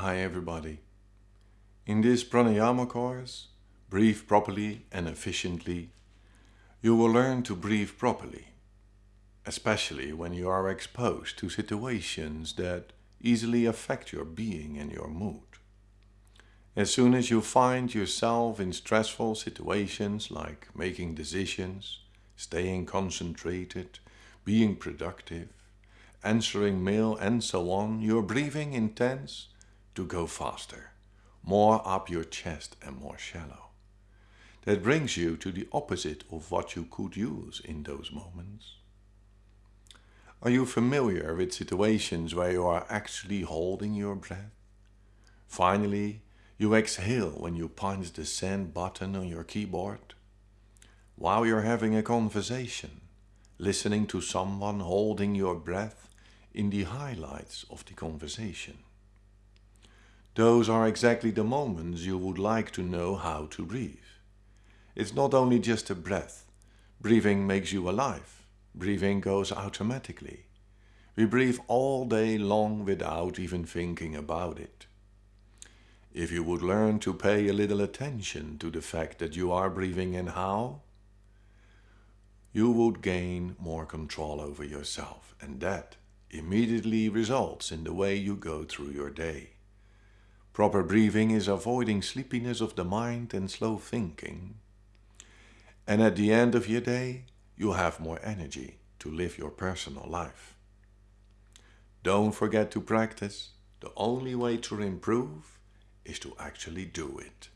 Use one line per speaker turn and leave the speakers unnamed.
Hi everybody. In this pranayama course, Breathe Properly and Efficiently, you will learn to breathe properly, especially when you are exposed to situations that easily affect your being and your mood. As soon as you find yourself in stressful situations like making decisions, staying concentrated, being productive, answering mail and so on, your breathing intends to go faster, more up your chest and more shallow. That brings you to the opposite of what you could use in those moments. Are you familiar with situations where you are actually holding your breath? Finally, you exhale when you punch the send button on your keyboard. While you're having a conversation, listening to someone holding your breath in the highlights of the conversation. Those are exactly the moments you would like to know how to breathe. It's not only just a breath. Breathing makes you alive. Breathing goes automatically. We breathe all day long without even thinking about it. If you would learn to pay a little attention to the fact that you are breathing and how, you would gain more control over yourself and that immediately results in the way you go through your day. Proper breathing is avoiding sleepiness of the mind and slow thinking. And at the end of your day, you'll have more energy to live your personal life. Don't forget to practice. The only way to improve is to actually do it.